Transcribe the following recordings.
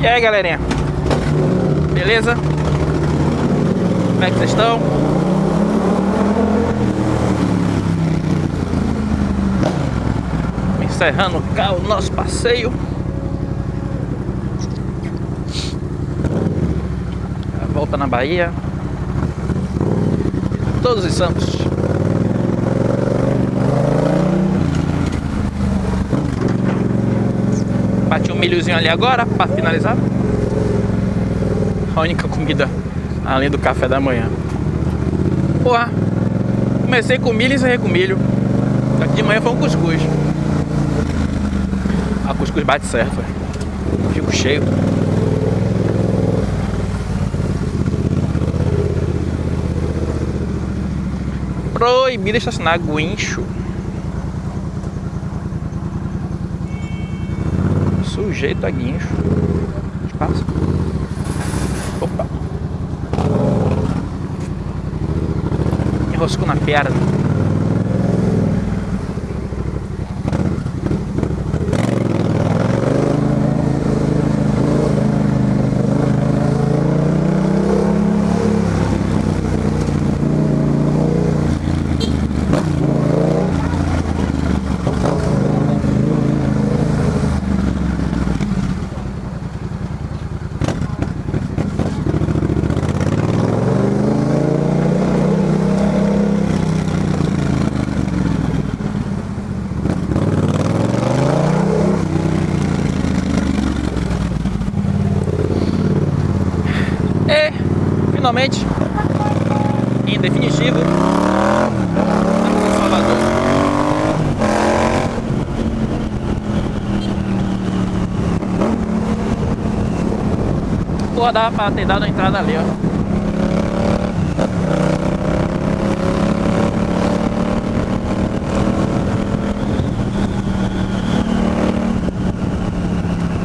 E aí galerinha, beleza? Como é que vocês estão? Encerrando o nosso passeio A Volta na Bahia Todos os Santos Bati um milhozinho ali agora para finalizar. A única comida além do café da manhã. Porra, comecei com milho e encerrei com milho. Que de manhã foi um cuscuz. A cuscuz bate certo. Fico cheio. Proibido estacionar guincho. Sujeito a guincho. Espaço. Opa. Enroscou na perna. Finalmente, em definitivo, Salvador. Pô, dava pra ter dado a entrada ali, ó.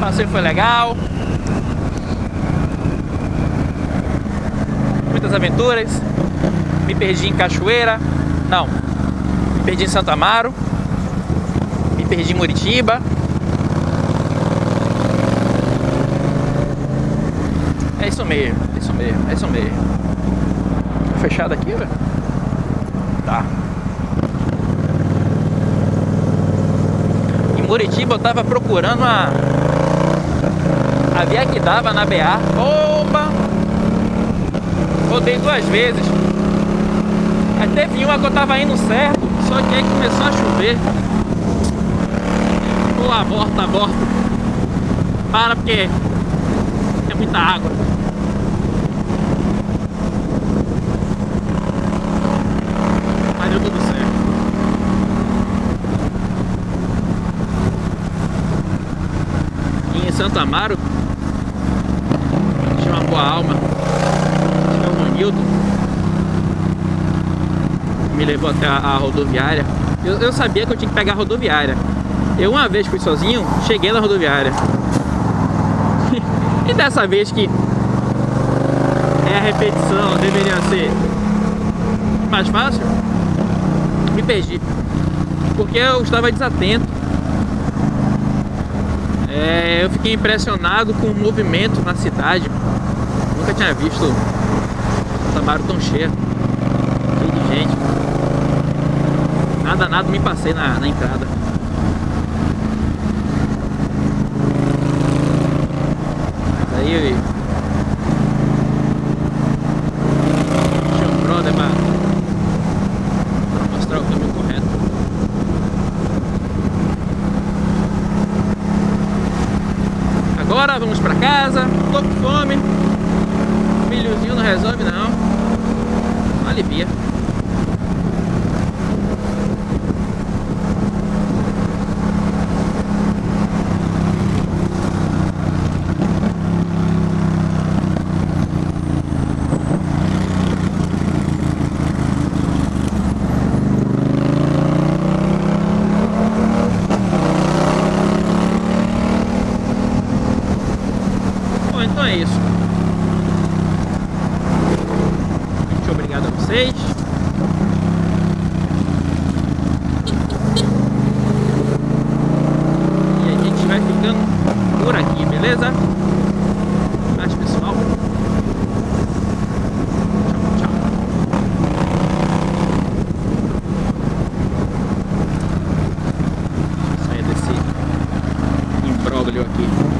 Passeio foi legal. Muitas aventuras. Me perdi em Cachoeira. Não. Me perdi em Santo Amaro. Me perdi em Muritiba. É isso mesmo, é isso mesmo, é isso mesmo. Tá fechado aqui, velho? Tá. Em Muritiba eu tava procurando a... A via que dava na BA. Opa! Rodei duas vezes. Aí teve uma que eu tava indo certo, só que aí começou a chover. Pô, aborta, aborta. Para porque é muita água. Mas deu tudo certo. E em Santo Amaro, tinha uma boa alma. Me levou até a, a rodoviária. Eu, eu, sabia que eu tinha que pegar a rodoviária. Eu uma vez fui sozinho, cheguei na rodoviária. e dessa vez que é a repetição, deveria ser mais fácil, me perdi. Porque eu estava desatento. É, eu fiquei impressionado com o movimento na cidade. Nunca tinha visto Samaro tão cheio, cheio de gente. Nada, nada me passei na, na entrada. Mas aí. Agora vamos pra casa, tô com fome. Milhozinho não resolve não alivia. vocês. E a gente vai ficando por aqui, beleza? Mas pessoal, tchau, tchau. Deixa desse imbróglio aqui.